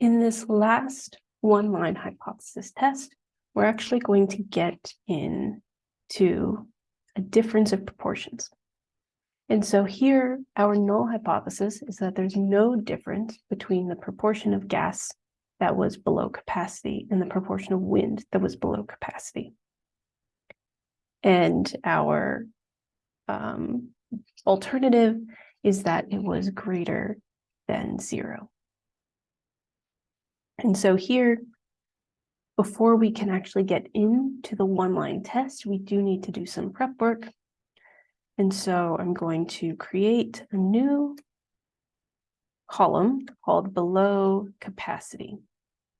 In this last one-line hypothesis test, we're actually going to get in to a difference of proportions. And so here, our null hypothesis is that there's no difference between the proportion of gas that was below capacity and the proportion of wind that was below capacity. And our um, alternative is that it was greater than zero. And so here, before we can actually get into the one-line test, we do need to do some prep work. And so I'm going to create a new column called below capacity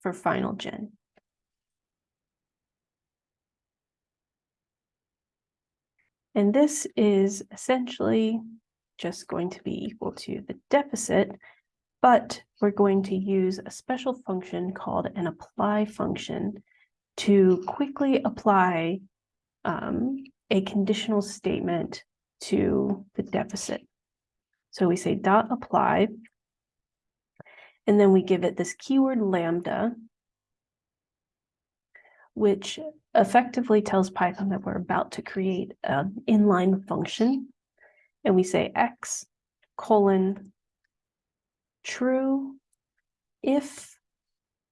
for final gen. And this is essentially just going to be equal to the deficit, but we're going to use a special function called an apply function to quickly apply um, a conditional statement to the deficit. So we say dot apply, and then we give it this keyword lambda, which effectively tells Python that we're about to create an inline function. And we say x colon true if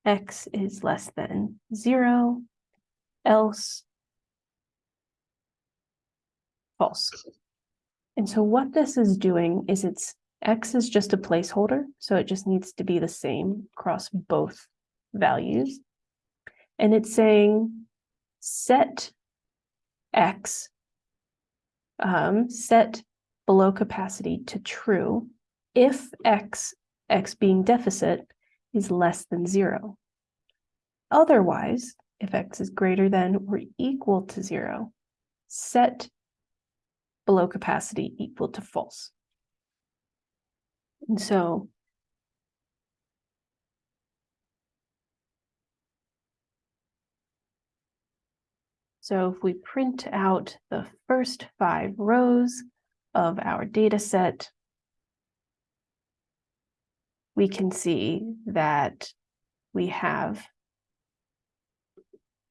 x is less than zero, else false. And so what this is doing is it's x is just a placeholder, so it just needs to be the same across both values. And it's saying set x, um, set below capacity to true if x, x being deficit, is less than zero. Otherwise, if x is greater than or equal to zero, set below capacity equal to false. And so So if we print out the first five rows of our data set, we can see that we have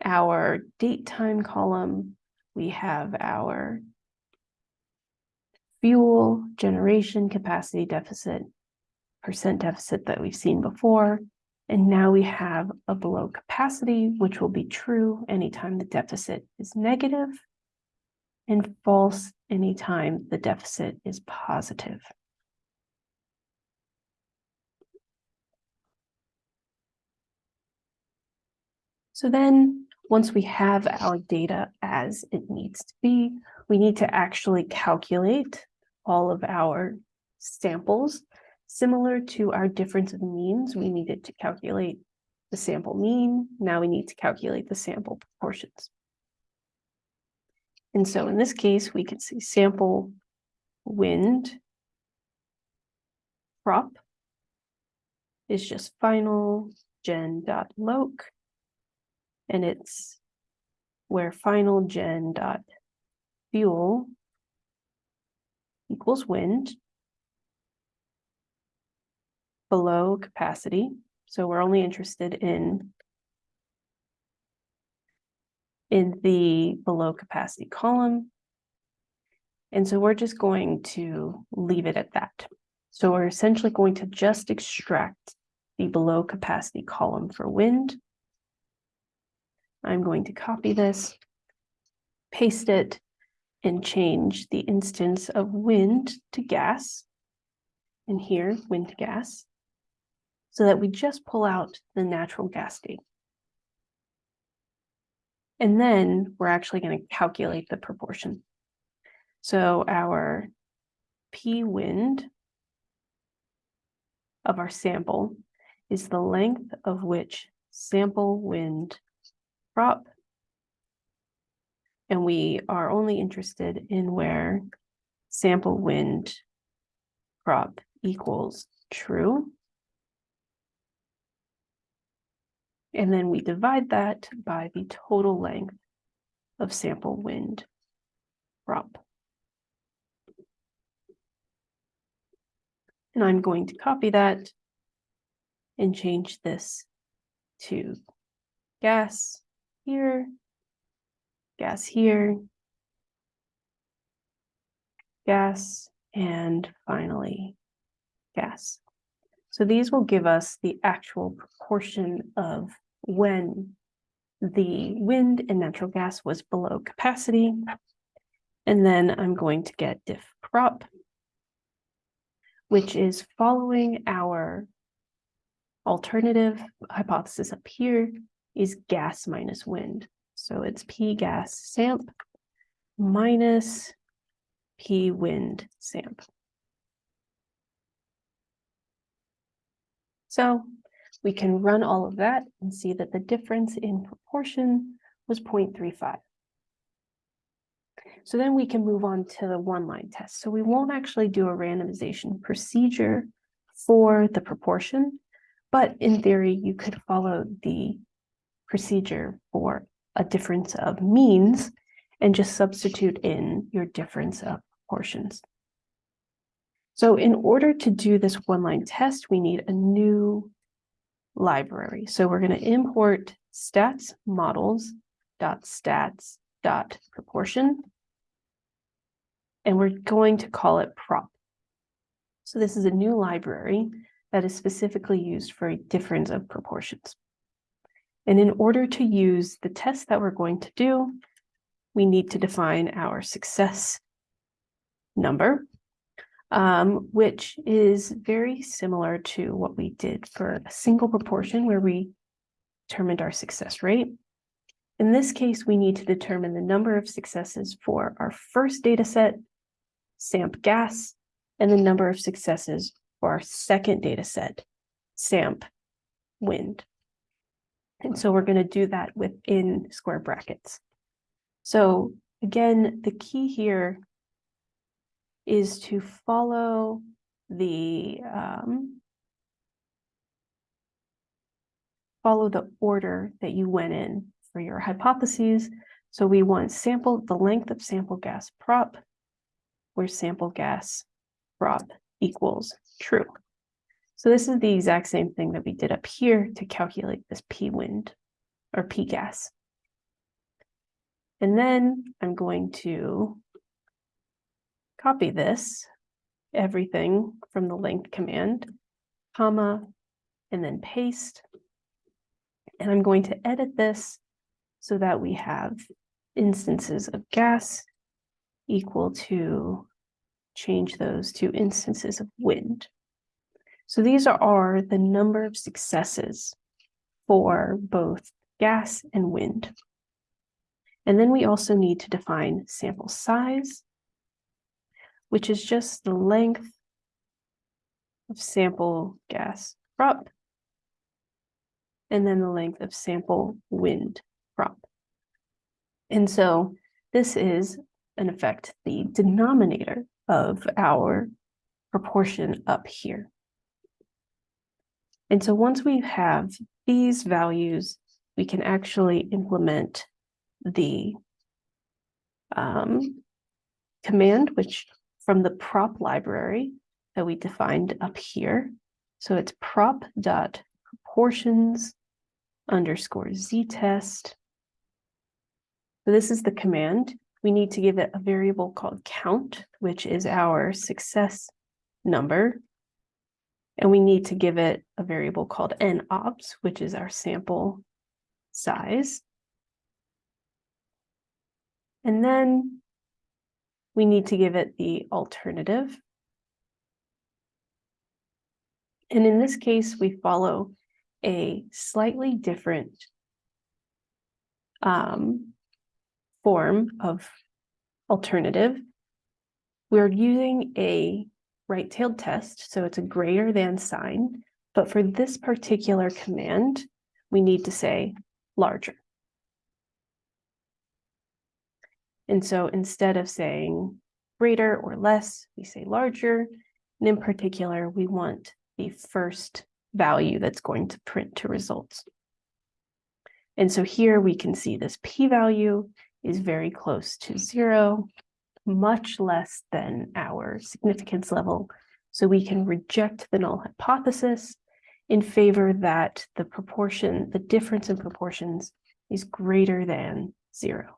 our date time column, we have our fuel generation capacity deficit, percent deficit that we've seen before. And now we have a below capacity, which will be true anytime the deficit is negative and false anytime the deficit is positive. So then once we have our data as it needs to be, we need to actually calculate all of our samples. Similar to our difference of means, we needed to calculate the sample mean. Now we need to calculate the sample proportions. And so in this case, we can see sample wind prop is just final gen dot loc, and it's where final gen dot fuel equals wind below capacity. So we're only interested in in the below capacity column. And so we're just going to leave it at that. So we're essentially going to just extract the below capacity column for wind. I'm going to copy this, paste it, and change the instance of wind to gas, and here, wind to gas, so that we just pull out the natural gas state. And then we're actually going to calculate the proportion. So our P wind of our sample is the length of which sample wind prop and we are only interested in where sample wind prop equals true. And then we divide that by the total length of sample wind prop. And I'm going to copy that and change this to gas here, gas here, gas, and finally gas. So these will give us the actual proportion of when the wind and natural gas was below capacity. And then I'm going to get diff prop, which is following our alternative hypothesis up here is gas minus wind. So it's P gas samp minus P wind samp. So we can run all of that and see that the difference in proportion was 0.35. So then we can move on to the one line test. So we won't actually do a randomization procedure for the proportion, but in theory, you could follow the procedure for a difference of means and just substitute in your difference of proportions. So in order to do this one-line test, we need a new library. So we're going to import stats models dot stats dot proportion. And we're going to call it prop. So this is a new library that is specifically used for a difference of proportions. And in order to use the test that we're going to do, we need to define our success number, um, which is very similar to what we did for a single proportion where we determined our success rate. In this case, we need to determine the number of successes for our first data set, SAMP gas, and the number of successes for our second data set, SAMP wind. And so we're going to do that within square brackets. So again, the key here is to follow the um, follow the order that you went in for your hypotheses. So we want sample the length of sample gas prop, where sample gas prop equals true. So this is the exact same thing that we did up here to calculate this P wind or P gas. And then I'm going to copy this, everything from the length command, comma, and then paste. And I'm going to edit this so that we have instances of gas equal to change those to instances of wind. So these are the number of successes for both gas and wind. And then we also need to define sample size, which is just the length of sample gas prop, and then the length of sample wind prop. And so this is, in effect, the denominator of our proportion up here. And so once we have these values, we can actually implement the um, command, which from the prop library that we defined up here. So it's prop dot proportions underscore z test. So this is the command. We need to give it a variable called count, which is our success number. And we need to give it a variable called nobs, which is our sample size. And then we need to give it the alternative. And in this case, we follow a slightly different um, form of alternative. We're using a right-tailed test, so it's a greater than sign. But for this particular command, we need to say larger. And so instead of saying greater or less, we say larger. And in particular, we want the first value that's going to print to results. And so here we can see this p-value is very close to zero much less than our significance level. So we can reject the null hypothesis in favor that the proportion, the difference in proportions is greater than zero.